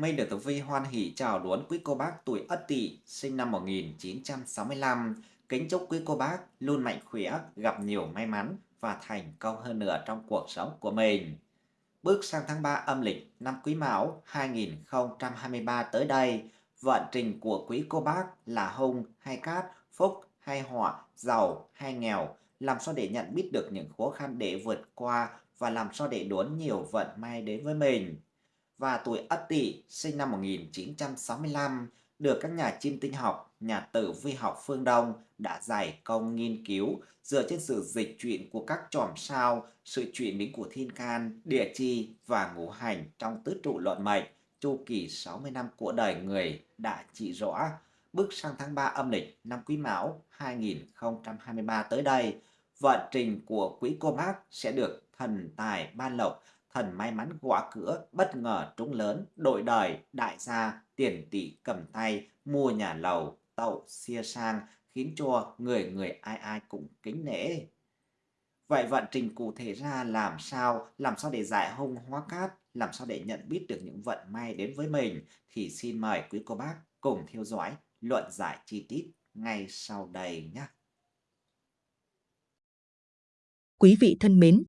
Minh được Tử Vi hoan hỷ chào đón quý cô bác tuổi Ất Tỵ sinh năm 1965. Kính chúc quý cô bác luôn mạnh khỏe, gặp nhiều may mắn và thành công hơn nữa trong cuộc sống của mình. Bước sang tháng 3 âm lịch năm Quý Mão 2023 tới đây, vận trình của quý cô bác là hung hay cát, phúc hay họa, giàu hay nghèo, làm sao để nhận biết được những khó khăn để vượt qua và làm sao để đón nhiều vận may đến với mình và tuổi Ất Tỵ sinh năm 1965 được các nhà chiêm tinh học, nhà tử vi học phương Đông đã giải công nghiên cứu dựa trên sự dịch chuyển của các chòm sao, sự chuyển biến của thiên can, địa chi và ngũ hành trong tứ trụ luận mệnh, chu kỳ 60 năm của đời người đã chỉ rõ. Bước sang tháng 3 âm lịch năm Quý Mão 2023 tới đây, vận trình của quý cô bác sẽ được thần tài ban lộc thần may mắn gõ cửa, bất ngờ trúng lớn, đội đời, đại gia, tiền tỷ cầm tay, mua nhà lầu, tậu, xia sang, khiến cho người người ai ai cũng kính nể. Vậy vận trình cụ thể ra làm sao, làm sao để giải hung hóa cát, làm sao để nhận biết được những vận may đến với mình thì xin mời quý cô bác cùng theo dõi luận giải chi tiết ngay sau đây nhé. Quý vị thân mến,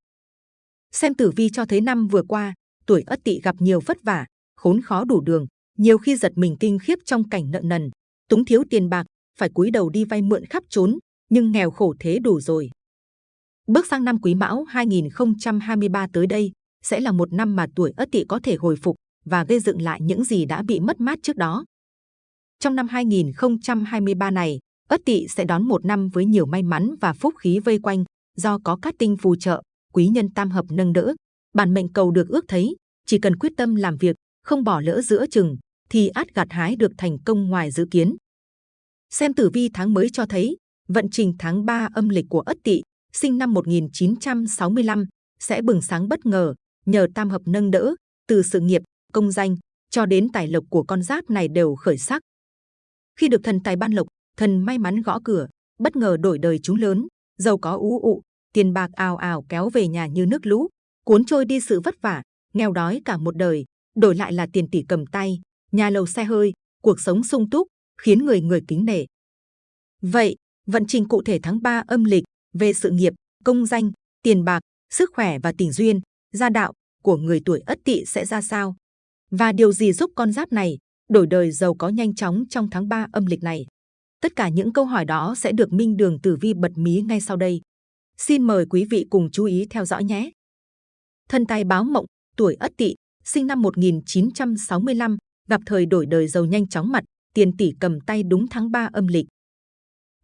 Xem tử vi cho thấy năm vừa qua, tuổi ất tỵ gặp nhiều vất vả, khốn khó đủ đường, nhiều khi giật mình kinh khiếp trong cảnh nợ nần, túng thiếu tiền bạc, phải cúi đầu đi vay mượn khắp trốn, nhưng nghèo khổ thế đủ rồi. Bước sang năm Quý Mão 2023 tới đây sẽ là một năm mà tuổi Ất Tỵ có thể hồi phục và gây dựng lại những gì đã bị mất mát trước đó. Trong năm 2023 này, Ất Tỵ sẽ đón một năm với nhiều may mắn và phúc khí vây quanh do có các tinh phù trợ, quý nhân tam hợp nâng đỡ, bản mệnh cầu được ước thấy, chỉ cần quyết tâm làm việc, không bỏ lỡ giữa chừng, thì át gặt hái được thành công ngoài dự kiến. Xem tử vi tháng mới cho thấy, vận trình tháng 3 âm lịch của Ất Tỵ, sinh năm 1965, sẽ bừng sáng bất ngờ nhờ tam hợp nâng đỡ, từ sự nghiệp, công danh cho đến tài lộc của con giáp này đều khởi sắc. Khi được thần tài ban lộc, thần may mắn gõ cửa, bất ngờ đổi đời chúng lớn, giàu có ú ụ, tiền bạc ào ào kéo về nhà như nước lũ, cuốn trôi đi sự vất vả, nghèo đói cả một đời, đổi lại là tiền tỷ cầm tay, nhà lầu xe hơi, cuộc sống sung túc, khiến người người kính nể. Vậy, vận trình cụ thể tháng 3 âm lịch về sự nghiệp, công danh, tiền bạc, sức khỏe và tình duyên, gia đạo của người tuổi Ất Tỵ sẽ ra sao? Và điều gì giúp con giáp này đổi đời giàu có nhanh chóng trong tháng 3 âm lịch này? Tất cả những câu hỏi đó sẽ được Minh Đường Tử Vi bật mí ngay sau đây. Xin mời quý vị cùng chú ý theo dõi nhé. Thân tài báo mộng, tuổi Ất Tỵ, sinh năm 1965, gặp thời đổi đời giàu nhanh chóng mặt, tiền tỷ cầm tay đúng tháng 3 âm lịch.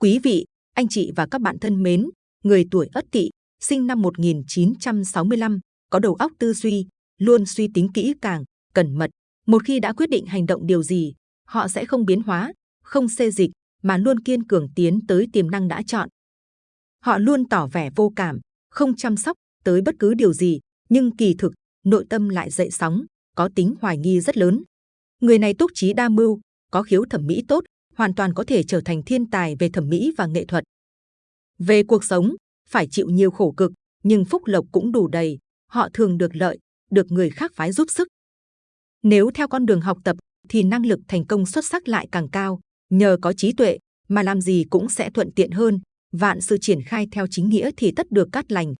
Quý vị, anh chị và các bạn thân mến, người tuổi Ất Tỵ, sinh năm 1965, có đầu óc tư duy, luôn suy tính kỹ càng, cẩn mật. Một khi đã quyết định hành động điều gì, họ sẽ không biến hóa, không xê dịch, mà luôn kiên cường tiến tới tiềm năng đã chọn. Họ luôn tỏ vẻ vô cảm, không chăm sóc tới bất cứ điều gì, nhưng kỳ thực, nội tâm lại dậy sóng, có tính hoài nghi rất lớn. Người này túc trí đa mưu, có khiếu thẩm mỹ tốt, hoàn toàn có thể trở thành thiên tài về thẩm mỹ và nghệ thuật. Về cuộc sống, phải chịu nhiều khổ cực, nhưng phúc lộc cũng đủ đầy, họ thường được lợi, được người khác phái giúp sức. Nếu theo con đường học tập, thì năng lực thành công xuất sắc lại càng cao, nhờ có trí tuệ, mà làm gì cũng sẽ thuận tiện hơn, vạn sự triển khai theo chính nghĩa thì tất được cát lành.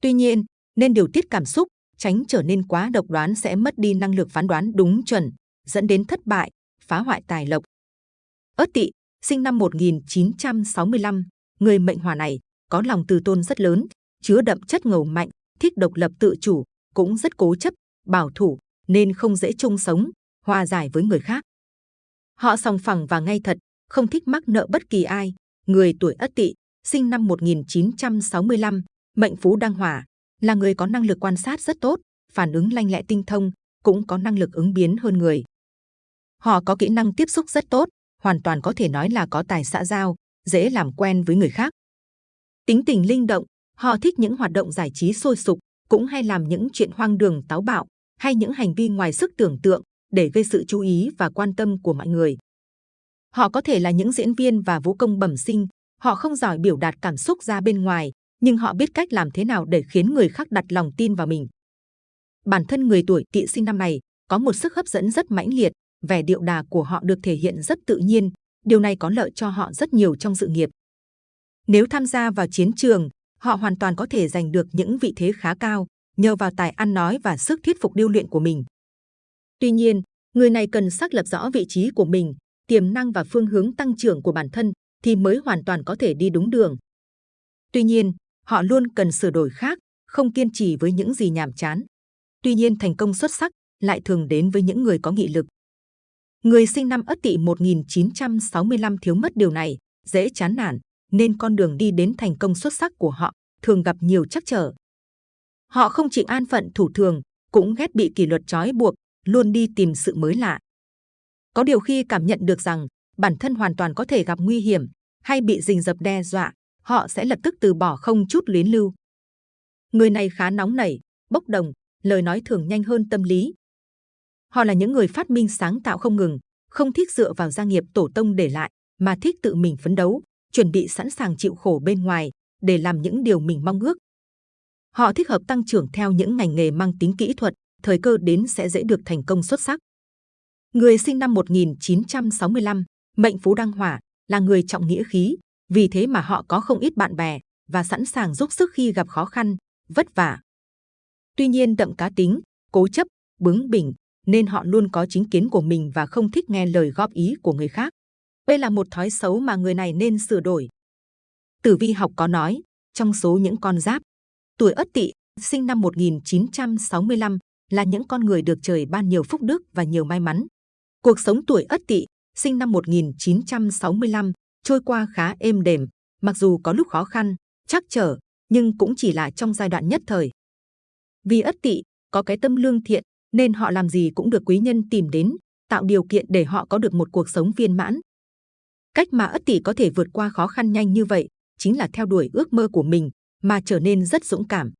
Tuy nhiên, nên điều tiết cảm xúc, tránh trở nên quá độc đoán sẽ mất đi năng lực phán đoán đúng chuẩn, dẫn đến thất bại, phá hoại tài lộc. Ất Tỵ, sinh năm 1965, người mệnh hỏa này có lòng từ tôn rất lớn, chứa đậm chất ngầu mạnh, thích độc lập tự chủ, cũng rất cố chấp, bảo thủ, nên không dễ chung sống, hòa giải với người khác. Họ sòng phẳng và ngay thật, không thích mắc nợ bất kỳ ai, người tuổi Ất Tỵ, sinh năm 1965, mệnh phú đăng hỏa, là người có năng lực quan sát rất tốt, phản ứng lanh lẹ tinh thông, cũng có năng lực ứng biến hơn người. Họ có kỹ năng tiếp xúc rất tốt, hoàn toàn có thể nói là có tài xã giao, dễ làm quen với người khác. Tính tình linh động, họ thích những hoạt động giải trí sôi sục, cũng hay làm những chuyện hoang đường táo bạo, hay những hành vi ngoài sức tưởng tượng để gây sự chú ý và quan tâm của mọi người. Họ có thể là những diễn viên và vũ công bẩm sinh, họ không giỏi biểu đạt cảm xúc ra bên ngoài, nhưng họ biết cách làm thế nào để khiến người khác đặt lòng tin vào mình. Bản thân người tuổi tỵ sinh năm này có một sức hấp dẫn rất mãnh liệt, vẻ điệu đà của họ được thể hiện rất tự nhiên, điều này có lợi cho họ rất nhiều trong sự nghiệp. Nếu tham gia vào chiến trường, họ hoàn toàn có thể giành được những vị thế khá cao nhờ vào tài ăn nói và sức thuyết phục điêu luyện của mình. Tuy nhiên, người này cần xác lập rõ vị trí của mình, tiềm năng và phương hướng tăng trưởng của bản thân thì mới hoàn toàn có thể đi đúng đường. Tuy nhiên, họ luôn cần sửa đổi khác, không kiên trì với những gì nhàm chán. Tuy nhiên thành công xuất sắc lại thường đến với những người có nghị lực. Người sinh năm Ất Tỵ 1965 thiếu mất điều này, dễ chán nản, nên con đường đi đến thành công xuất sắc của họ thường gặp nhiều trắc trở. Họ không chỉ an phận thủ thường, cũng ghét bị kỷ luật trói buộc, luôn đi tìm sự mới lạ. Có điều khi cảm nhận được rằng bản thân hoàn toàn có thể gặp nguy hiểm hay bị rình rập đe dọa, họ sẽ lập tức từ bỏ không chút luyến lưu. Người này khá nóng nảy, bốc đồng, lời nói thường nhanh hơn tâm lý. Họ là những người phát minh sáng tạo không ngừng, không thích dựa vào gia nghiệp tổ tông để lại, mà thích tự mình phấn đấu, chuẩn bị sẵn sàng chịu khổ bên ngoài để làm những điều mình mong ước. Họ thích hợp tăng trưởng theo những ngành nghề mang tính kỹ thuật, thời cơ đến sẽ dễ được thành công xuất sắc. Người sinh năm 1965, mệnh phú đăng hỏa, là người trọng nghĩa khí, vì thế mà họ có không ít bạn bè và sẵn sàng giúp sức khi gặp khó khăn, vất vả. Tuy nhiên đậm cá tính, cố chấp, bướng bỉnh, nên họ luôn có chính kiến của mình và không thích nghe lời góp ý của người khác. Đây là một thói xấu mà người này nên sửa đổi. Tử vi học có nói, trong số những con giáp, tuổi Ất Tỵ, sinh năm 1965, là những con người được trời ban nhiều phúc đức và nhiều may mắn. Cuộc sống tuổi Ất Tỵ, sinh năm 1965, trôi qua khá êm đềm, mặc dù có lúc khó khăn, chắc trở, nhưng cũng chỉ là trong giai đoạn nhất thời. Vì Ất Tỵ có cái tâm lương thiện, nên họ làm gì cũng được quý nhân tìm đến, tạo điều kiện để họ có được một cuộc sống viên mãn. Cách mà Ất Tỵ có thể vượt qua khó khăn nhanh như vậy, chính là theo đuổi ước mơ của mình, mà trở nên rất dũng cảm.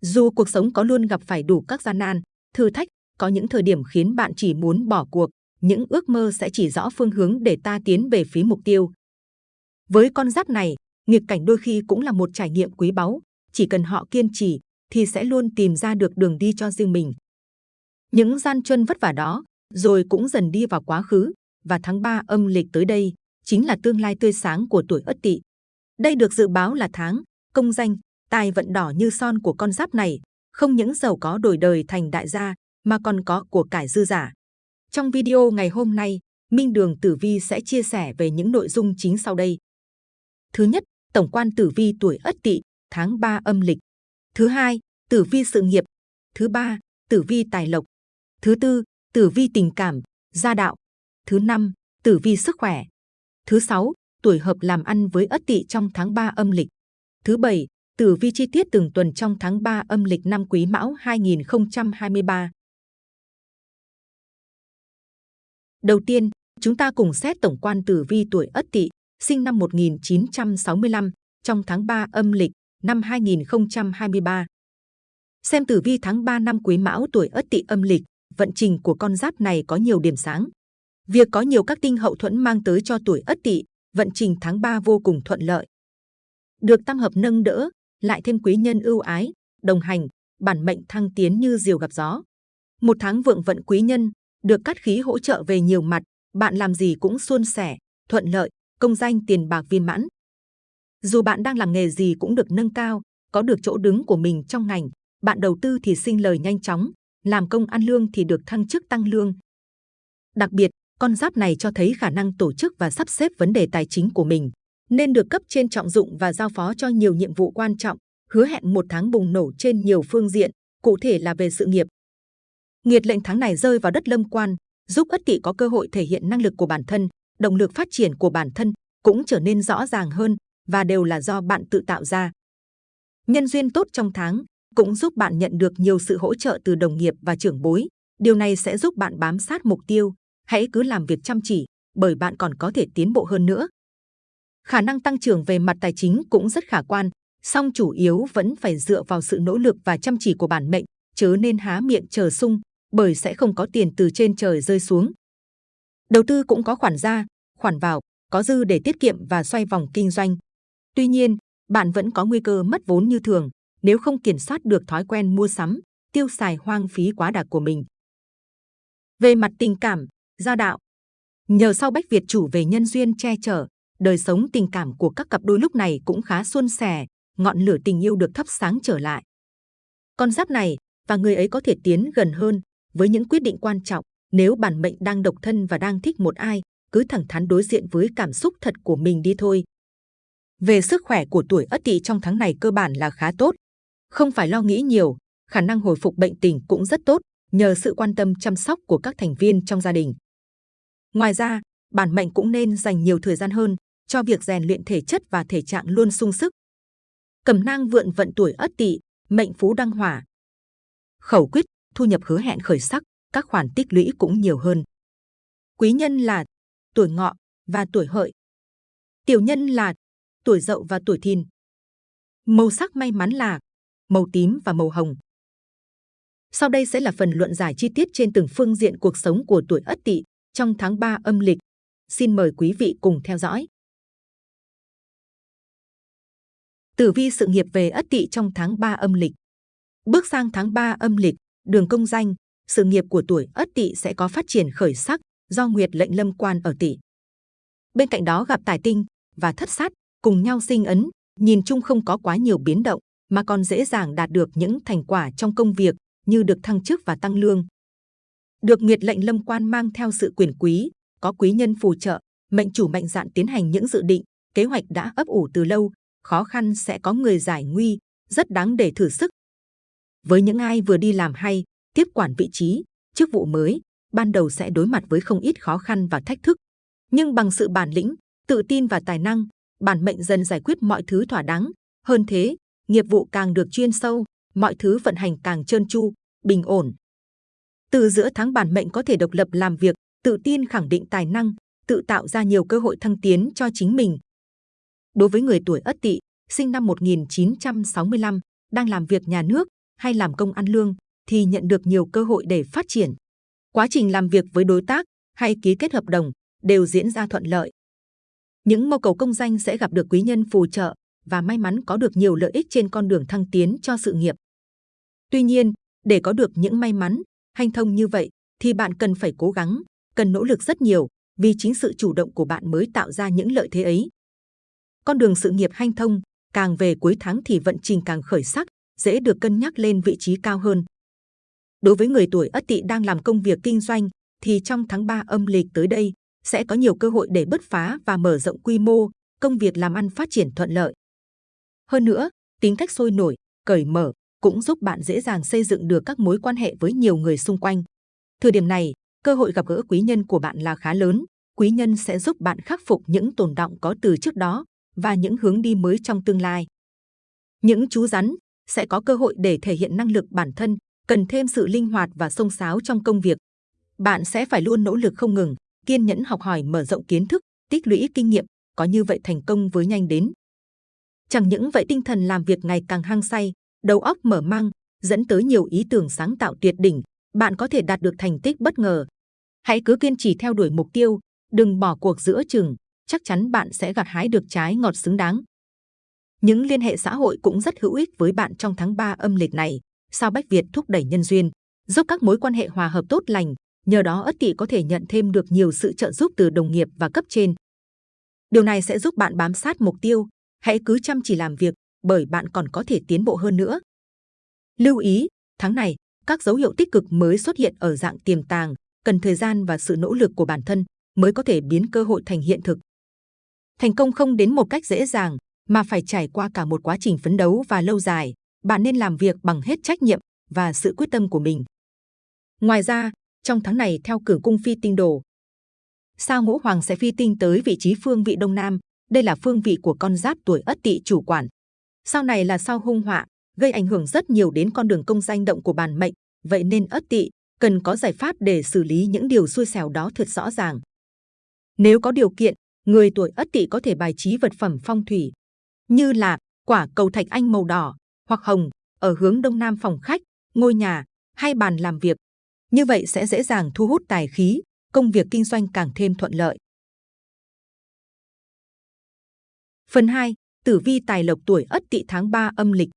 Dù cuộc sống có luôn gặp phải đủ các gian nan, thử thách, có những thời điểm khiến bạn chỉ muốn bỏ cuộc, những ước mơ sẽ chỉ rõ phương hướng để ta tiến về phía mục tiêu. Với con giáp này, nghịch cảnh đôi khi cũng là một trải nghiệm quý báu, chỉ cần họ kiên trì thì sẽ luôn tìm ra được đường đi cho riêng mình. Những gian chân vất vả đó, rồi cũng dần đi vào quá khứ, và tháng 3 âm lịch tới đây chính là tương lai tươi sáng của tuổi Ất Tỵ. Đây được dự báo là tháng công danh, tài vận đỏ như son của con giáp này, không những giàu có đổi đời thành đại gia mà còn có của cải dư giả. Trong video ngày hôm nay, Minh Đường Tử Vi sẽ chia sẻ về những nội dung chính sau đây. Thứ nhất, tổng quan tử vi tuổi Ất Tỵ, tháng 3 âm lịch. Thứ hai, tử vi sự nghiệp. Thứ ba, tử vi tài lộc. Thứ tư, tử vi tình cảm, gia đạo. Thứ năm, tử vi sức khỏe. Thứ sáu, tuổi hợp làm ăn với Ất Tỵ trong tháng 3 âm lịch. Thứ bảy, tử vi chi tiết từng tuần trong tháng 3 âm lịch năm Quý Mão 2023. Đầu tiên, chúng ta cùng xét tổng quan tử vi tuổi Ất Tỵ, sinh năm 1965, trong tháng 3 âm lịch năm 2023. Xem tử vi tháng 3 năm Quý Mão tuổi Ất Tỵ âm lịch, vận trình của con giáp này có nhiều điểm sáng. Việc có nhiều các tinh hậu thuẫn mang tới cho tuổi Ất Tỵ, vận trình tháng 3 vô cùng thuận lợi. Được tam hợp nâng đỡ, lại thêm quý nhân ưu ái, đồng hành, bản mệnh thăng tiến như diều gặp gió. Một tháng vượng vận quý nhân, được cát khí hỗ trợ về nhiều mặt, bạn làm gì cũng suôn sẻ, thuận lợi, công danh tiền bạc viên mãn. Dù bạn đang làm nghề gì cũng được nâng cao, có được chỗ đứng của mình trong ngành, bạn đầu tư thì sinh lời nhanh chóng, làm công ăn lương thì được thăng chức tăng lương. Đặc biệt, con giáp này cho thấy khả năng tổ chức và sắp xếp vấn đề tài chính của mình, nên được cấp trên trọng dụng và giao phó cho nhiều nhiệm vụ quan trọng, hứa hẹn một tháng bùng nổ trên nhiều phương diện, cụ thể là về sự nghiệp. Nghiệt lệnh tháng này rơi vào đất lâm quan, giúp ất tỵ có cơ hội thể hiện năng lực của bản thân, động lực phát triển của bản thân cũng trở nên rõ ràng hơn và đều là do bạn tự tạo ra. Nhân duyên tốt trong tháng cũng giúp bạn nhận được nhiều sự hỗ trợ từ đồng nghiệp và trưởng bối. Điều này sẽ giúp bạn bám sát mục tiêu. Hãy cứ làm việc chăm chỉ, bởi bạn còn có thể tiến bộ hơn nữa. Khả năng tăng trưởng về mặt tài chính cũng rất khả quan, song chủ yếu vẫn phải dựa vào sự nỗ lực và chăm chỉ của bản mệnh, chớ nên há miệng chờ sung, bởi sẽ không có tiền từ trên trời rơi xuống. Đầu tư cũng có khoản ra, khoản vào, có dư để tiết kiệm và xoay vòng kinh doanh. Tuy nhiên, bạn vẫn có nguy cơ mất vốn như thường nếu không kiểm soát được thói quen mua sắm, tiêu xài hoang phí quá đà của mình. Về mặt tình cảm, gia đạo, nhờ sau Bách Việt chủ về nhân duyên che chở, đời sống tình cảm của các cặp đôi lúc này cũng khá suôn sẻ, ngọn lửa tình yêu được thắp sáng trở lại. Con giáp này và người ấy có thể tiến gần hơn với những quyết định quan trọng. Nếu bản mệnh đang độc thân và đang thích một ai, cứ thẳng thắn đối diện với cảm xúc thật của mình đi thôi. Về sức khỏe của tuổi Ất Tỵ trong tháng này cơ bản là khá tốt, không phải lo nghĩ nhiều, khả năng hồi phục bệnh tình cũng rất tốt nhờ sự quan tâm chăm sóc của các thành viên trong gia đình. Ngoài ra, bản mệnh cũng nên dành nhiều thời gian hơn cho việc rèn luyện thể chất và thể trạng luôn sung sức. Cẩm nang vượn vận tuổi Ất Tỵ, mệnh phú đăng hỏa. Khẩu quyết, thu nhập hứa hẹn khởi sắc, các khoản tích lũy cũng nhiều hơn. Quý nhân là tuổi ngọ và tuổi hợi. Tiểu nhân là tuổi dậu và tuổi thìn. Màu sắc may mắn là màu tím và màu hồng. Sau đây sẽ là phần luận giải chi tiết trên từng phương diện cuộc sống của tuổi Ất Tỵ trong tháng 3 âm lịch. Xin mời quý vị cùng theo dõi. Tử vi sự nghiệp về Ất Tỵ trong tháng 3 âm lịch. Bước sang tháng 3 âm lịch, đường công danh, sự nghiệp của tuổi Ất Tỵ sẽ có phát triển khởi sắc do Nguyệt lệnh lâm quan ở Tỵ. Bên cạnh đó gặp tài tinh và thất sát cùng nhau sinh ấn, nhìn chung không có quá nhiều biến động mà còn dễ dàng đạt được những thành quả trong công việc như được thăng chức và tăng lương. Được Nguyệt lệnh lâm quan mang theo sự quyền quý, có quý nhân phù trợ, mệnh chủ mạnh dạn tiến hành những dự định, kế hoạch đã ấp ủ từ lâu, khó khăn sẽ có người giải nguy, rất đáng để thử sức. Với những ai vừa đi làm hay, tiếp quản vị trí, chức vụ mới, ban đầu sẽ đối mặt với không ít khó khăn và thách thức. Nhưng bằng sự bản lĩnh, tự tin và tài năng, bản mệnh dần giải quyết mọi thứ thỏa đáng. Hơn thế, nghiệp vụ càng được chuyên sâu, mọi thứ vận hành càng trơn tru, bình ổn. Từ giữa tháng bản mệnh có thể độc lập làm việc, tự tin khẳng định tài năng, tự tạo ra nhiều cơ hội thăng tiến cho chính mình. Đối với người tuổi Ất Tỵ, sinh năm 1965, đang làm việc nhà nước hay làm công ăn lương, thì nhận được nhiều cơ hội để phát triển. Quá trình làm việc với đối tác hay ký kết hợp đồng đều diễn ra thuận lợi. Những mưu cầu công danh sẽ gặp được quý nhân phù trợ và may mắn có được nhiều lợi ích trên con đường thăng tiến cho sự nghiệp. Tuy nhiên, để có được những may mắn, hanh thông như vậy, thì bạn cần phải cố gắng, cần nỗ lực rất nhiều, vì chính sự chủ động của bạn mới tạo ra những lợi thế ấy. Con đường sự nghiệp hanh thông, càng về cuối tháng thì vận trình càng khởi sắc, dễ được cân nhắc lên vị trí cao hơn. Đối với người tuổi Ất Tỵ đang làm công việc kinh doanh, thì trong tháng 3 âm lịch tới đây sẽ có nhiều cơ hội để bứt phá và mở rộng quy mô, công việc làm ăn phát triển thuận lợi. Hơn nữa, tính cách sôi nổi, cởi mở cũng giúp bạn dễ dàng xây dựng được các mối quan hệ với nhiều người xung quanh. Thời điểm này, cơ hội gặp gỡ quý nhân của bạn là khá lớn. Quý nhân sẽ giúp bạn khắc phục những tồn động có từ trước đó và những hướng đi mới trong tương lai. Những chú rắn sẽ có cơ hội để thể hiện năng lực bản thân, cần thêm sự linh hoạt và sông sáo trong công việc. Bạn sẽ phải luôn nỗ lực không ngừng, kiên nhẫn học hỏi mở rộng kiến thức, tích lũy kinh nghiệm, có như vậy thành công với nhanh đến. Chẳng những vậy tinh thần làm việc ngày càng hăng say, đầu óc mở mang, dẫn tới nhiều ý tưởng sáng tạo tuyệt đỉnh, bạn có thể đạt được thành tích bất ngờ. Hãy cứ kiên trì theo đuổi mục tiêu, đừng bỏ cuộc giữa chừng, chắc chắn bạn sẽ gặt hái được trái ngọt xứng đáng. Những liên hệ xã hội cũng rất hữu ích với bạn trong tháng 3 âm lịch này. Sao Bách Việt thúc đẩy nhân duyên, giúp các mối quan hệ hòa hợp tốt lành, nhờ đó Ất Tỵ có thể nhận thêm được nhiều sự trợ giúp từ đồng nghiệp và cấp trên. Điều này sẽ giúp bạn bám sát mục tiêu, hãy cứ chăm chỉ làm việc, bởi bạn còn có thể tiến bộ hơn nữa. Lưu ý, tháng này, các dấu hiệu tích cực mới xuất hiện ở dạng tiềm tàng, cần thời gian và sự nỗ lực của bản thân mới có thể biến cơ hội thành hiện thực. Thành công không đến một cách dễ dàng, mà phải trải qua cả một quá trình phấn đấu và lâu dài. Bạn nên làm việc bằng hết trách nhiệm và sự quyết tâm của mình. Ngoài ra, trong tháng này theo cử cung phi tinh đồ, sao ngũ hoàng sẽ phi tinh tới vị trí phương vị đông nam. Đây là phương vị của con giáp tuổi ất tỵ chủ quản. Sau này là sao hung họa, gây ảnh hưởng rất nhiều đến con đường công danh động của bản mệnh. Vậy nên ất tỵ cần có giải pháp để xử lý những điều xui xẻo đó thật rõ ràng. Nếu có điều kiện, người tuổi ất tỵ có thể bài trí vật phẩm phong thủy như là quả cầu thạch anh màu đỏ hoặc hồng ở hướng đông nam phòng khách, ngôi nhà hay bàn làm việc. Như vậy sẽ dễ dàng thu hút tài khí, công việc kinh doanh càng thêm thuận lợi. Phần 2. Tử vi tài lộc tuổi Ất Tỵ tháng 3 âm lịch.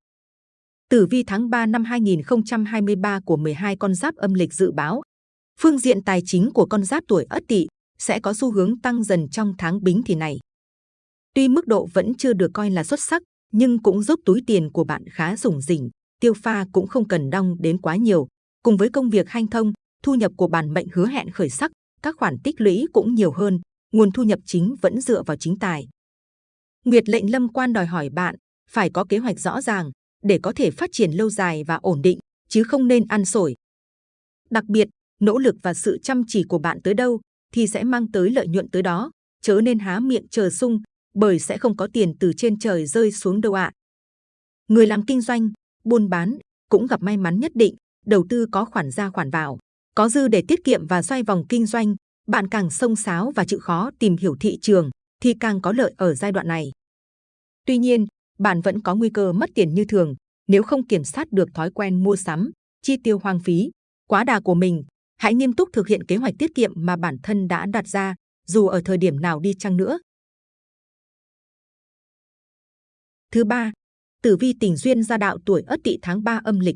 Tử vi tháng 3 năm 2023 của 12 con giáp âm lịch dự báo. Phương diện tài chính của con giáp tuổi Ất Tỵ sẽ có xu hướng tăng dần trong tháng Bính Thìn này. Tuy mức độ vẫn chưa được coi là xuất sắc, nhưng cũng giúp túi tiền của bạn khá rủng rỉnh, tiêu pha cũng không cần đong đến quá nhiều. Cùng với công việc hanh thông, thu nhập của bản mệnh hứa hẹn khởi sắc, các khoản tích lũy cũng nhiều hơn, nguồn thu nhập chính vẫn dựa vào chính tài. Nguyệt lệnh lâm quan đòi hỏi bạn phải có kế hoạch rõ ràng để có thể phát triển lâu dài và ổn định, chứ không nên ăn sổi. Đặc biệt, nỗ lực và sự chăm chỉ của bạn tới đâu thì sẽ mang tới lợi nhuận tới đó, chớ nên há miệng chờ sung, bởi sẽ không có tiền từ trên trời rơi xuống đâu ạ. Người làm kinh doanh, buôn bán cũng gặp may mắn nhất định, đầu tư có khoản ra khoản vào, có dư để tiết kiệm và xoay vòng kinh doanh, bạn càng sông sáo và chịu khó tìm hiểu thị trường thì càng có lợi ở giai đoạn này. Tuy nhiên, bạn vẫn có nguy cơ mất tiền như thường nếu không kiểm soát được thói quen mua sắm, chi tiêu hoang phí, quá đà của mình. Hãy nghiêm túc thực hiện kế hoạch tiết kiệm mà bản thân đã đặt ra, dù ở thời điểm nào đi chăng nữa. Thứ ba, tử vi tình duyên gia đạo tuổi Ất Tỵ tháng 3 âm lịch.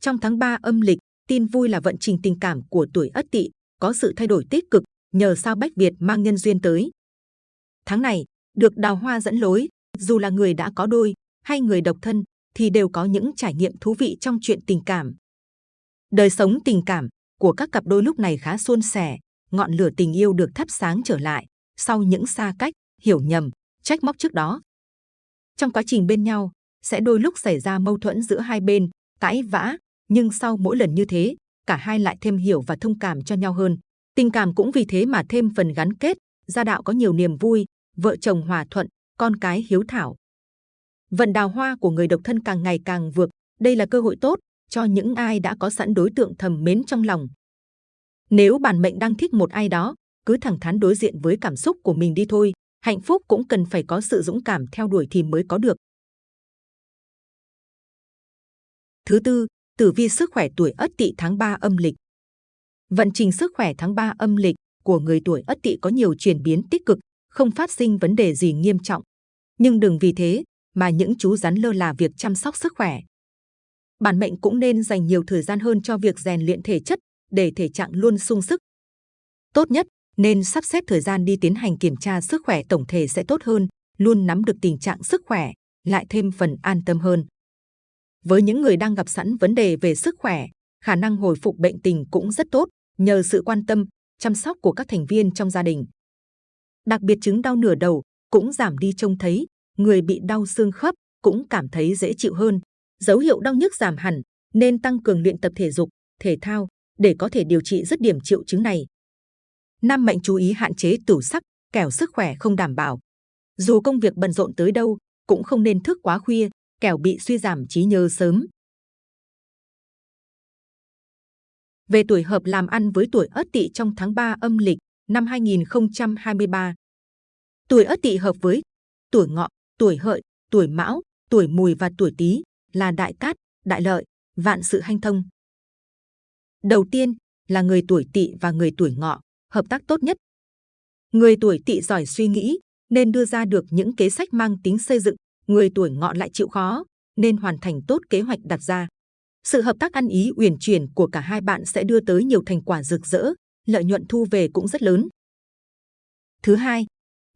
Trong tháng 3 âm lịch, tin vui là vận trình tình cảm của tuổi Ất Tỵ có sự thay đổi tích cực nhờ sao Bách Việt mang nhân duyên tới. Tháng này, được đào hoa dẫn lối, dù là người đã có đôi hay người độc thân thì đều có những trải nghiệm thú vị trong chuyện tình cảm. Đời sống tình cảm của các cặp đôi lúc này khá suôn sẻ, ngọn lửa tình yêu được thắp sáng trở lại sau những xa cách, hiểu nhầm, trách móc trước đó. Trong quá trình bên nhau, sẽ đôi lúc xảy ra mâu thuẫn giữa hai bên, cãi vã, nhưng sau mỗi lần như thế, cả hai lại thêm hiểu và thông cảm cho nhau hơn. Tình cảm cũng vì thế mà thêm phần gắn kết, gia đạo có nhiều niềm vui, vợ chồng hòa thuận, con cái hiếu thảo. Vận đào hoa của người độc thân càng ngày càng vượt, đây là cơ hội tốt cho những ai đã có sẵn đối tượng thầm mến trong lòng. Nếu bản mệnh đang thích một ai đó, cứ thẳng thắn đối diện với cảm xúc của mình đi thôi. Hạnh phúc cũng cần phải có sự dũng cảm theo đuổi thì mới có được. Thứ tư, tử vi sức khỏe tuổi Ất Tỵ tháng 3 âm lịch. Vận trình sức khỏe tháng 3 âm lịch của người tuổi Ất Tỵ có nhiều chuyển biến tích cực, không phát sinh vấn đề gì nghiêm trọng. Nhưng đừng vì thế mà những chú rắn lơ là việc chăm sóc sức khỏe. Bản mệnh cũng nên dành nhiều thời gian hơn cho việc rèn luyện thể chất để thể trạng luôn sung sức. Tốt nhất nên sắp xếp thời gian đi tiến hành kiểm tra sức khỏe tổng thể sẽ tốt hơn, luôn nắm được tình trạng sức khỏe, lại thêm phần an tâm hơn. Với những người đang gặp sẵn vấn đề về sức khỏe, khả năng hồi phục bệnh tình cũng rất tốt nhờ sự quan tâm, chăm sóc của các thành viên trong gia đình. Đặc biệt chứng đau nửa đầu cũng giảm đi trông thấy, người bị đau xương khớp cũng cảm thấy dễ chịu hơn. Dấu hiệu đau nhức giảm hẳn, nên tăng cường luyện tập thể dục, thể thao để có thể điều trị dứt điểm triệu chứng này. Nam mệnh chú ý hạn chế tửu sắc, kẻo sức khỏe không đảm bảo. Dù công việc bận rộn tới đâu, cũng không nên thức quá khuya, kẻo bị suy giảm trí nhớ sớm. Về tuổi hợp làm ăn với tuổi Ất Tỵ trong tháng 3 âm lịch năm 2023. Tuổi Ất Tỵ hợp với tuổi Ngọ, tuổi Hợi, tuổi Mão, tuổi Mùi và tuổi Tý là đại cát, đại lợi, vạn sự hanh thông. Đầu tiên là người tuổi Tỵ và người tuổi Ngọ, hợp tác tốt nhất. Người tuổi Tỵ giỏi suy nghĩ nên đưa ra được những kế sách mang tính xây dựng, người tuổi Ngọ lại chịu khó nên hoàn thành tốt kế hoạch đặt ra. Sự hợp tác ăn ý uyển chuyển của cả hai bạn sẽ đưa tới nhiều thành quả rực rỡ, lợi nhuận thu về cũng rất lớn. Thứ hai,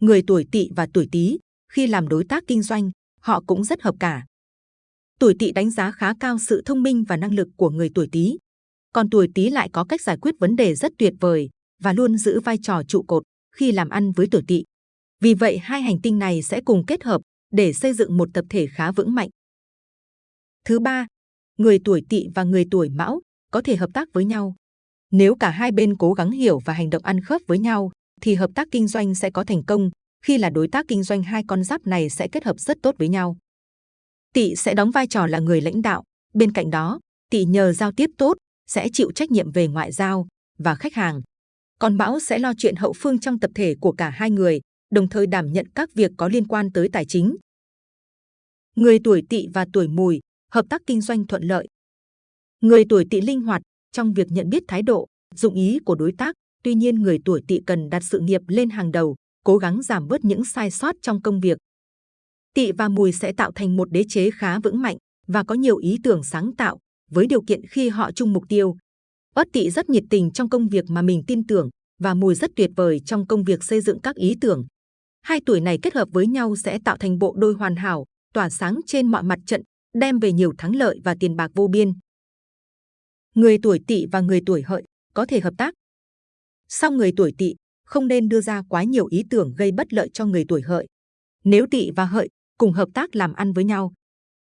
người tuổi Tỵ và tuổi Tý khi làm đối tác kinh doanh, họ cũng rất hợp cả. Tuổi Tỵ đánh giá khá cao sự thông minh và năng lực của người tuổi Tý, còn tuổi Tý lại có cách giải quyết vấn đề rất tuyệt vời và luôn giữ vai trò trụ cột khi làm ăn với tuổi Tỵ. Vì vậy hai hành tinh này sẽ cùng kết hợp để xây dựng một tập thể khá vững mạnh. Thứ ba, người tuổi Tỵ và người tuổi Mão có thể hợp tác với nhau. Nếu cả hai bên cố gắng hiểu và hành động ăn khớp với nhau, thì hợp tác kinh doanh sẽ có thành công. Khi là đối tác kinh doanh hai con giáp này sẽ kết hợp rất tốt với nhau. Tỵ sẽ đóng vai trò là người lãnh đạo. Bên cạnh đó, Tỵ nhờ giao tiếp tốt sẽ chịu trách nhiệm về ngoại giao và khách hàng. Còn bão sẽ lo chuyện hậu phương trong tập thể của cả hai người, đồng thời đảm nhận các việc có liên quan tới tài chính. Người tuổi Tỵ và tuổi Mùi hợp tác kinh doanh thuận lợi. Người tuổi Tỵ linh hoạt trong việc nhận biết thái độ, dụng ý của đối tác. Tuy nhiên, người tuổi Tỵ cần đặt sự nghiệp lên hàng đầu, cố gắng giảm bớt những sai sót trong công việc. Tỵ và Mùi sẽ tạo thành một đế chế khá vững mạnh và có nhiều ý tưởng sáng tạo với điều kiện khi họ chung mục tiêu. Ất Tỵ rất nhiệt tình trong công việc mà mình tin tưởng và Mùi rất tuyệt vời trong công việc xây dựng các ý tưởng. Hai tuổi này kết hợp với nhau sẽ tạo thành bộ đôi hoàn hảo, tỏa sáng trên mọi mặt trận, đem về nhiều thắng lợi và tiền bạc vô biên. Người tuổi Tỵ và người tuổi Hợi có thể hợp tác. Song người tuổi Tỵ không nên đưa ra quá nhiều ý tưởng gây bất lợi cho người tuổi Hợi. Nếu Tỵ và Hợi cùng hợp tác làm ăn với nhau,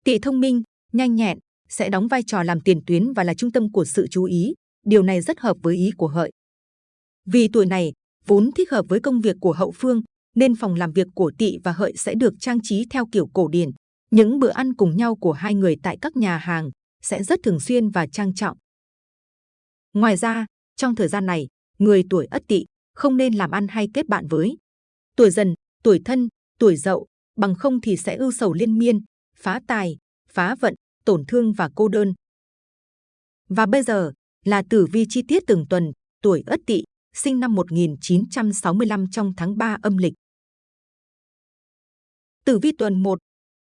Tỵ thông minh, nhanh nhẹn sẽ đóng vai trò làm tiền tuyến và là trung tâm của sự chú ý. Điều này rất hợp với ý của Hợi. Vì tuổi này vốn thích hợp với công việc của hậu phương, nên phòng làm việc của Tỵ và Hợi sẽ được trang trí theo kiểu cổ điển. Những bữa ăn cùng nhau của hai người tại các nhà hàng sẽ rất thường xuyên và trang trọng. Ngoài ra, trong thời gian này, người tuổi Ất Tỵ không nên làm ăn hay kết bạn với tuổi Dần, tuổi Thân, tuổi Dậu, bằng không thì sẽ ưu sầu liên miên, phá tài, phá vận, tổn thương và cô đơn. Và bây giờ là tử vi chi tiết từng tuần, tuổi Ất Tỵ, sinh năm 1965 trong tháng 3 âm lịch. Tử vi tuần 1,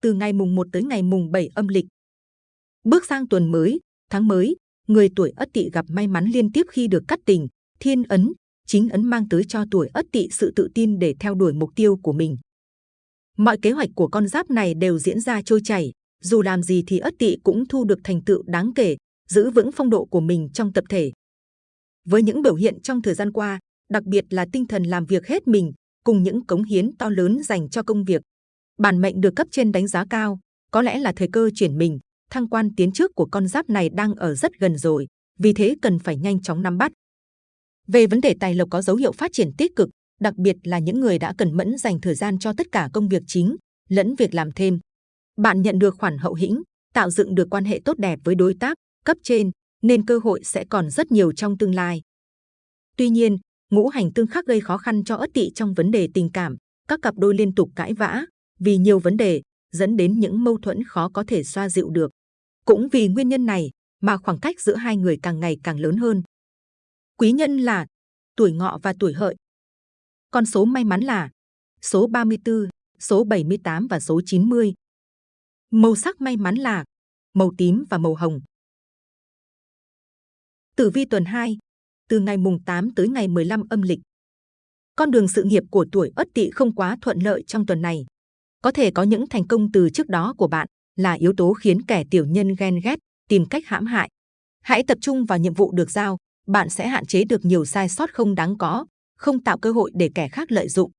từ ngày mùng 1 tới ngày mùng 7 âm lịch. Bước sang tuần mới, tháng mới, người tuổi Ất Tỵ gặp may mắn liên tiếp khi được cắt tình, thiên ấn, chính ấn mang tới cho tuổi Ất Tỵ sự tự tin để theo đuổi mục tiêu của mình. Mọi kế hoạch của con giáp này đều diễn ra trôi chảy, dù làm gì thì Ất Tỵ cũng thu được thành tựu đáng kể, giữ vững phong độ của mình trong tập thể. Với những biểu hiện trong thời gian qua, đặc biệt là tinh thần làm việc hết mình, cùng những cống hiến to lớn dành cho công việc, bản mệnh được cấp trên đánh giá cao, có lẽ là thời cơ chuyển mình, thăng quan tiến trước của con giáp này đang ở rất gần rồi, vì thế cần phải nhanh chóng nắm bắt. Về vấn đề tài lộc có dấu hiệu phát triển tích cực, đặc biệt là những người đã cần mẫn dành thời gian cho tất cả công việc chính, lẫn việc làm thêm. Bạn nhận được khoản hậu hĩnh, tạo dựng được quan hệ tốt đẹp với đối tác, cấp trên, nên cơ hội sẽ còn rất nhiều trong tương lai. Tuy nhiên, ngũ hành tương khắc gây khó khăn cho ất tỵ trong vấn đề tình cảm, các cặp đôi liên tục cãi vã, vì nhiều vấn đề, dẫn đến những mâu thuẫn khó có thể xoa dịu được. Cũng vì nguyên nhân này mà khoảng cách giữa hai người càng ngày càng lớn hơn. Quý nhân là tuổi ngọ và tuổi hợi. Con số may mắn là số 34, số 78 và số 90. Màu sắc may mắn là màu tím và màu hồng. Tử vi tuần 2, từ ngày mùng 8 tới ngày 15 âm lịch. Con đường sự nghiệp của tuổi Ất Tỵ không quá thuận lợi trong tuần này. Có thể có những thành công từ trước đó của bạn là yếu tố khiến kẻ tiểu nhân ghen ghét, tìm cách hãm hại. Hãy tập trung vào nhiệm vụ được giao, bạn sẽ hạn chế được nhiều sai sót không đáng có, không tạo cơ hội để kẻ khác lợi dụng.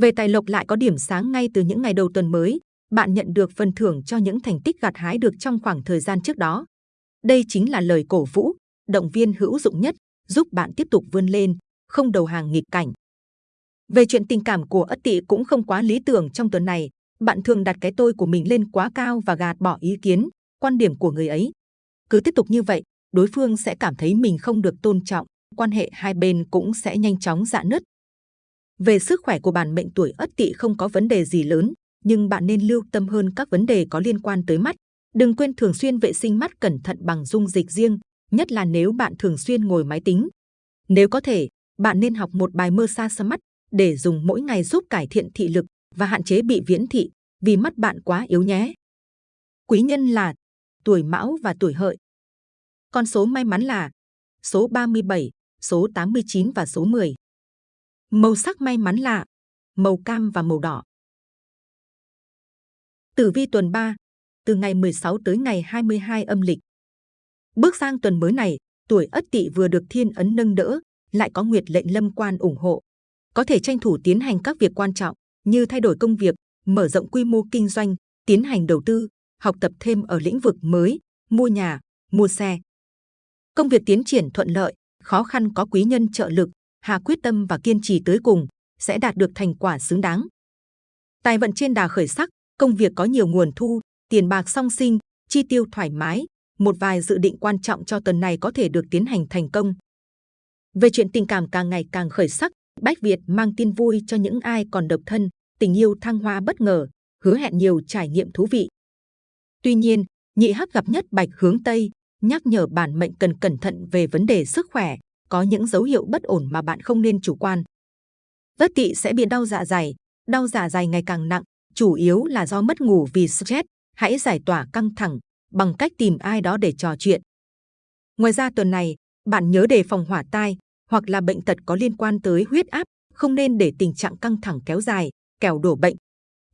Về tài lộc lại có điểm sáng ngay từ những ngày đầu tuần mới, bạn nhận được phần thưởng cho những thành tích gặt hái được trong khoảng thời gian trước đó. Đây chính là lời cổ vũ, động viên hữu dụng nhất, giúp bạn tiếp tục vươn lên, không đầu hàng nghịch cảnh. Về chuyện tình cảm của Ất Tỵ cũng không quá lý tưởng trong tuần này, bạn thường đặt cái tôi của mình lên quá cao và gạt bỏ ý kiến, quan điểm của người ấy. Cứ tiếp tục như vậy, đối phương sẽ cảm thấy mình không được tôn trọng, quan hệ hai bên cũng sẽ nhanh chóng rạn nứt. Về sức khỏe của bản mệnh tuổi Ất Tỵ không có vấn đề gì lớn, nhưng bạn nên lưu tâm hơn các vấn đề có liên quan tới mắt. Đừng quên thường xuyên vệ sinh mắt cẩn thận bằng dung dịch riêng, nhất là nếu bạn thường xuyên ngồi máy tính. Nếu có thể, bạn nên học một bài mơ xa xa mắt để dùng mỗi ngày giúp cải thiện thị lực và hạn chế bị viễn thị vì mắt bạn quá yếu nhé. Quý nhân là tuổi Mão và tuổi Hợi. Con số may mắn là số 37, số 89 và số 10. Màu sắc may mắn là màu cam và màu đỏ. Tử vi tuần 3, từ ngày 16 tới ngày 22 âm lịch. Bước sang tuần mới này, tuổi Ất Tỵ vừa được thiên ấn nâng đỡ, lại có nguyệt lệnh lâm quan ủng hộ. Có thể tranh thủ tiến hành các việc quan trọng như thay đổi công việc, mở rộng quy mô kinh doanh, tiến hành đầu tư, học tập thêm ở lĩnh vực mới, mua nhà, mua xe. Công việc tiến triển thuận lợi, khó khăn có quý nhân trợ lực, hà quyết tâm và kiên trì tới cùng, sẽ đạt được thành quả xứng đáng. Tài vận trên đà khởi sắc, công việc có nhiều nguồn thu, tiền bạc song sinh, chi tiêu thoải mái, một vài dự định quan trọng cho tuần này có thể được tiến hành thành công. Về chuyện tình cảm càng ngày càng khởi sắc, Bách Việt mang tin vui cho những ai còn độc thân, tình yêu thăng hoa bất ngờ, hứa hẹn nhiều trải nghiệm thú vị. Tuy nhiên, nhị hắc gặp nhất bạch hướng Tây, nhắc nhở bản mệnh cần cẩn thận về vấn đề sức khỏe, có những dấu hiệu bất ổn mà bạn không nên chủ quan. Ất tỵ sẽ bị đau dạ dày, đau dạ dày ngày càng nặng, chủ yếu là do mất ngủ vì stress. Hãy giải tỏa căng thẳng bằng cách tìm ai đó để trò chuyện. Ngoài ra tuần này, Bạn nhớ đề phòng hỏa tai hoặc là bệnh tật có liên quan tới huyết áp, không nên để tình trạng căng thẳng kéo dài, kẻo đổ bệnh.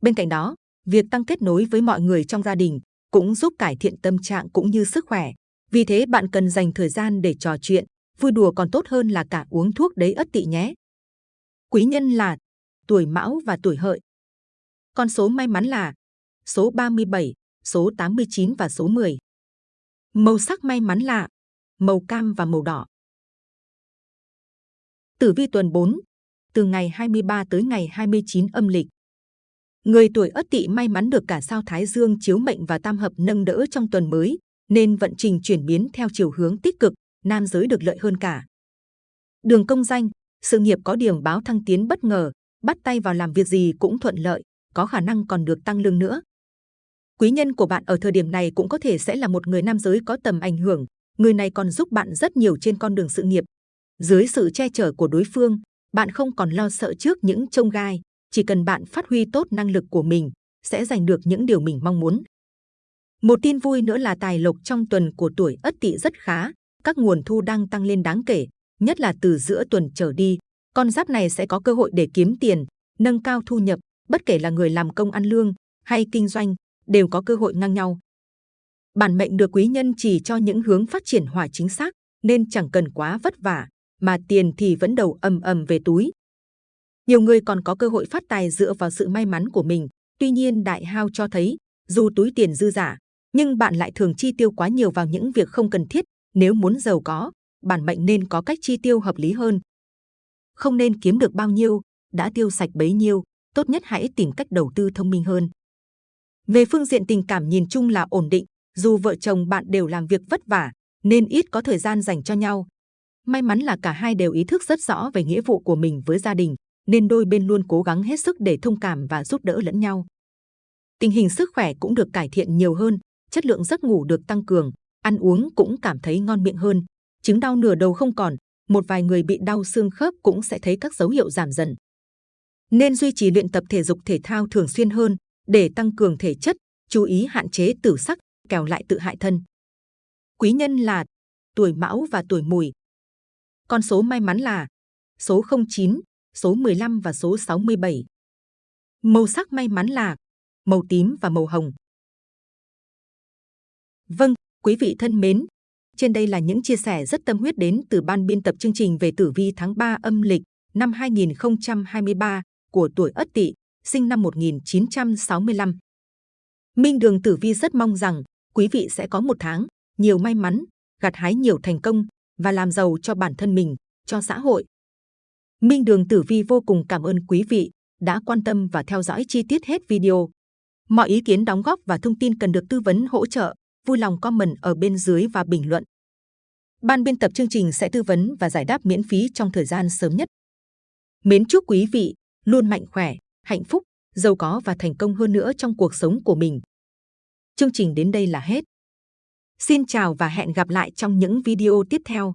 Bên cạnh đó, việc tăng kết nối với mọi người trong gia đình cũng giúp cải thiện tâm trạng cũng như sức khỏe. Vì thế bạn cần dành thời gian để trò chuyện, vui đùa còn tốt hơn là cả uống thuốc đấy ất tỵ nhé. Quý nhân là tuổi Mão và tuổi Hợi. Con số may mắn là số 37, số 89 và số 10. Màu sắc may mắn là màu cam và màu đỏ. Tử vi tuần 4, từ ngày 23 tới ngày 29 âm lịch. Người tuổi Ất Tỵ may mắn được cả sao Thái Dương chiếu mệnh và tam hợp nâng đỡ trong tuần mới, nên vận trình chuyển biến theo chiều hướng tích cực, nam giới được lợi hơn cả. Đường công danh, sự nghiệp có điểm báo thăng tiến bất ngờ, bắt tay vào làm việc gì cũng thuận lợi, có khả năng còn được tăng lương nữa. Quý nhân của bạn ở thời điểm này cũng có thể sẽ là một người nam giới có tầm ảnh hưởng, người này còn giúp bạn rất nhiều trên con đường sự nghiệp. Dưới sự che chở của đối phương, bạn không còn lo sợ trước những trông gai, chỉ cần bạn phát huy tốt năng lực của mình, sẽ giành được những điều mình mong muốn. Một tin vui nữa là tài lộc trong tuần của tuổi Ất Tỵ rất khá, các nguồn thu đang tăng lên đáng kể, nhất là từ giữa tuần trở đi. Con giáp này sẽ có cơ hội để kiếm tiền, nâng cao thu nhập, bất kể là người làm công ăn lương hay kinh doanh, đều có cơ hội ngang nhau. Bản mệnh được quý nhân chỉ cho những hướng phát triển hỏa chính xác, nên chẳng cần quá vất vả, mà tiền thì vẫn đầu ầm ầm về túi. Nhiều người còn có cơ hội phát tài dựa vào sự may mắn của mình. Tuy nhiên đại hao cho thấy, dù túi tiền dư giả, nhưng bạn lại thường chi tiêu quá nhiều vào những việc không cần thiết. Nếu muốn giàu có, bản mệnh nên có cách chi tiêu hợp lý hơn. Không nên kiếm được bao nhiêu, đã tiêu sạch bấy nhiêu, tốt nhất hãy tìm cách đầu tư thông minh hơn. Về phương diện tình cảm nhìn chung là ổn định, dù vợ chồng bạn đều làm việc vất vả, nên ít có thời gian dành cho nhau. May mắn là cả hai đều ý thức rất rõ về nghĩa vụ của mình với gia đình, nên đôi bên luôn cố gắng hết sức để thông cảm và giúp đỡ lẫn nhau. Tình hình sức khỏe cũng được cải thiện nhiều hơn, chất lượng giấc ngủ được tăng cường, ăn uống cũng cảm thấy ngon miệng hơn. Chứng đau nửa đầu không còn, một vài người bị đau xương khớp cũng sẽ thấy các dấu hiệu giảm dần. Nên duy trì luyện tập thể dục thể thao thường xuyên hơn để tăng cường thể chất, chú ý hạn chế tử sắc, kẻo lại tự hại thân. Quý nhân là tuổi Mão và tuổi Mùi. Con số may mắn là số 09, số 15 và số 67. Màu sắc may mắn là màu tím và màu hồng. Vâng, quý vị thân mến, trên đây là những chia sẻ rất tâm huyết đến từ ban biên tập chương trình về tử vi tháng 3 âm lịch năm 2023 của tuổi Ất Tỵ, sinh năm 1965. Minh Đường Tử Vi rất mong rằng quý vị sẽ có một tháng nhiều may mắn, gặt hái nhiều thành công và làm giàu cho bản thân mình, cho xã hội. Minh Đường Tử Vi vô cùng cảm ơn quý vị đã quan tâm và theo dõi chi tiết hết video. Mọi ý kiến đóng góp và thông tin cần được tư vấn hỗ trợ, vui lòng comment ở bên dưới và bình luận. Ban biên tập chương trình sẽ tư vấn và giải đáp miễn phí trong thời gian sớm nhất. Mến chúc quý vị luôn mạnh khỏe, hạnh phúc, giàu có và thành công hơn nữa trong cuộc sống của mình. Chương trình đến đây là hết. Xin chào và hẹn gặp lại trong những video tiếp theo.